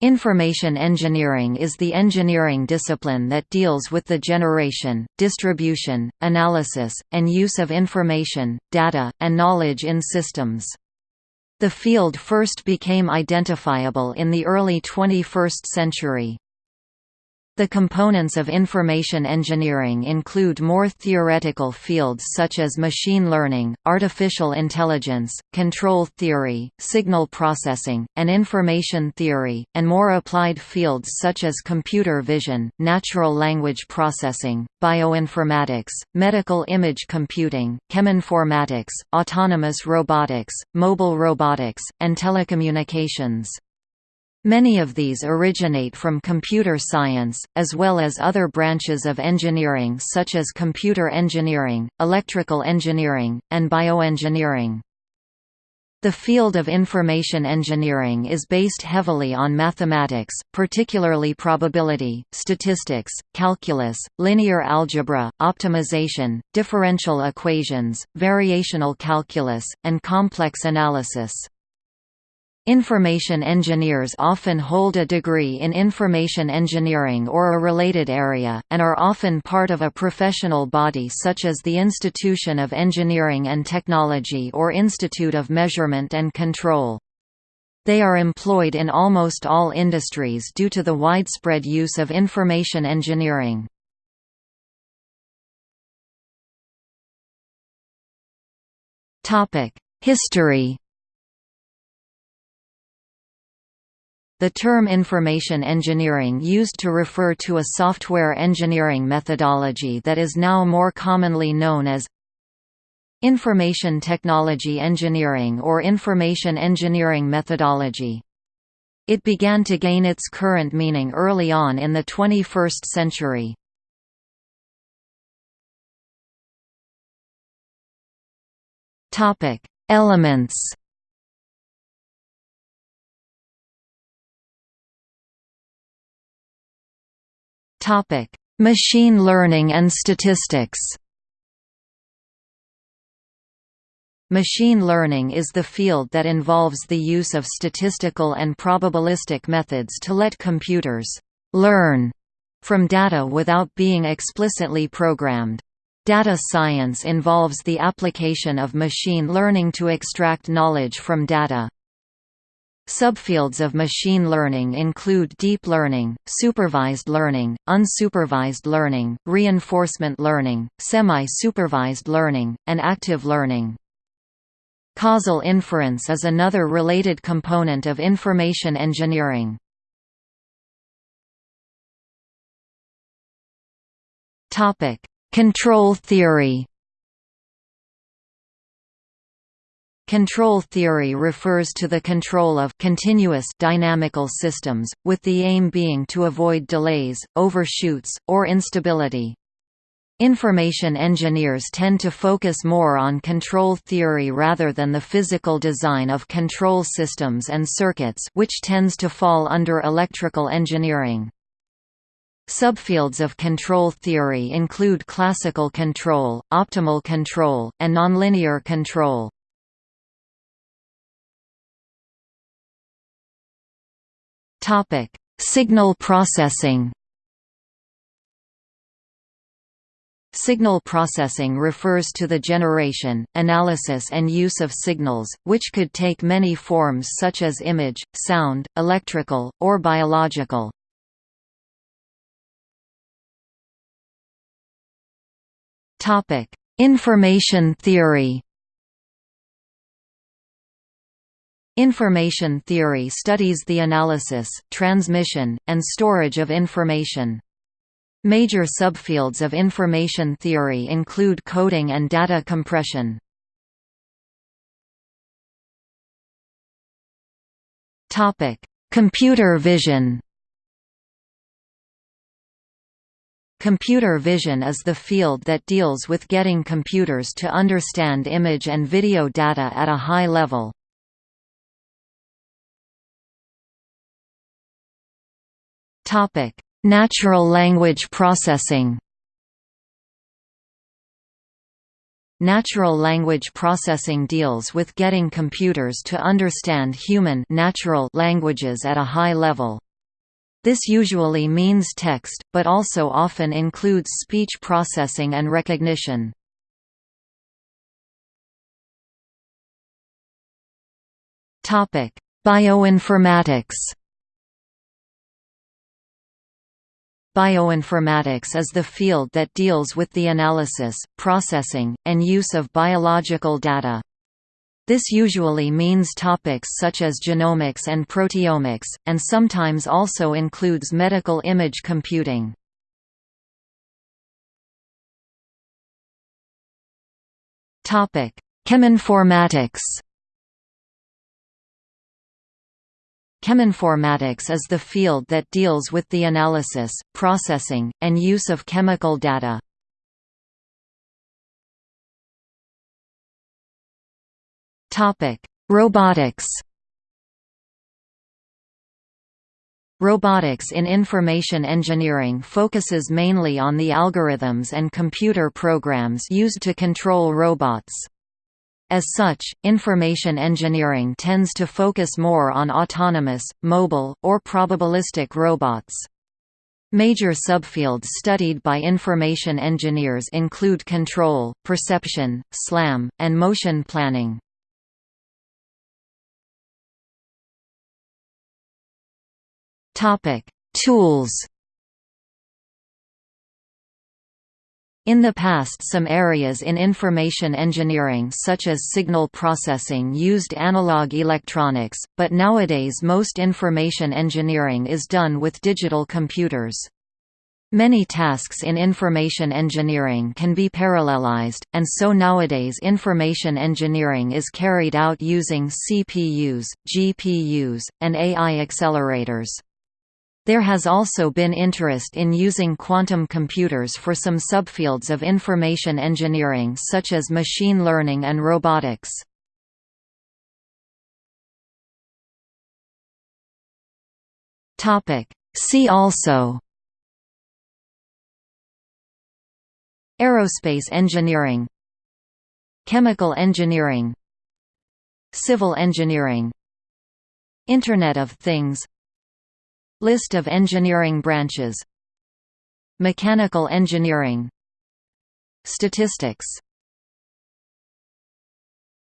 Information engineering is the engineering discipline that deals with the generation, distribution, analysis, and use of information, data, and knowledge in systems. The field first became identifiable in the early 21st century. The components of information engineering include more theoretical fields such as machine learning, artificial intelligence, control theory, signal processing, and information theory, and more applied fields such as computer vision, natural language processing, bioinformatics, medical image computing, cheminformatics, autonomous robotics, mobile robotics, and telecommunications. Many of these originate from computer science, as well as other branches of engineering such as computer engineering, electrical engineering, and bioengineering. The field of information engineering is based heavily on mathematics, particularly probability, statistics, calculus, linear algebra, optimization, differential equations, variational calculus, and complex analysis. Information engineers often hold a degree in information engineering or a related area, and are often part of a professional body such as the Institution of Engineering and Technology or Institute of Measurement and Control. They are employed in almost all industries due to the widespread use of information engineering. History The term information engineering used to refer to a software engineering methodology that is now more commonly known as information technology engineering or information engineering methodology. It began to gain its current meaning early on in the 21st century. Elements Topic: Machine learning and statistics. Machine learning is the field that involves the use of statistical and probabilistic methods to let computers learn from data without being explicitly programmed. Data science involves the application of machine learning to extract knowledge from data. Subfields of machine learning include deep learning, supervised learning, unsupervised learning, reinforcement learning, semi-supervised learning, and active learning. Causal inference is another related component of information engineering. Control theory Control theory refers to the control of continuous dynamical systems, with the aim being to avoid delays, overshoots, or instability. Information engineers tend to focus more on control theory rather than the physical design of control systems and circuits which tends to fall under electrical engineering. Subfields of control theory include classical control, optimal control, and nonlinear control. Topic: Signal processing. Signal processing refers to the generation, analysis and use of signals, which could take many forms such as image, sound, electrical, or biological. Information theory Information theory studies the analysis, transmission, and storage of information. Major subfields of information theory include coding and data compression. Computer vision Computer vision is the field that deals with getting computers to understand image and video data at a high level. Natural language processing. Natural language processing deals with getting computers to understand human natural languages at a high level. This usually means text, but also often includes speech processing and recognition. Bioinformatics Bioinformatics is the field that deals with the analysis, processing, and use of biological data. This usually means topics such as genomics and proteomics, and sometimes also includes medical image computing. Cheminformatics Cheminformatics is the field that deals with the analysis, processing, and use of chemical data. Robotics Robotics in information engineering focuses mainly on the algorithms and computer programs used to control robots. As such, information engineering tends to focus more on autonomous, mobile, or probabilistic robots. Major subfields studied by information engineers include control, perception, SLAM, and motion planning. Tools In the past some areas in information engineering such as signal processing used analog electronics, but nowadays most information engineering is done with digital computers. Many tasks in information engineering can be parallelized, and so nowadays information engineering is carried out using CPUs, GPUs, and AI accelerators. There has also been interest in using quantum computers for some subfields of information engineering such as machine learning and robotics. See also Aerospace engineering Chemical engineering Civil engineering Internet of Things List of engineering branches. Mechanical engineering. Statistics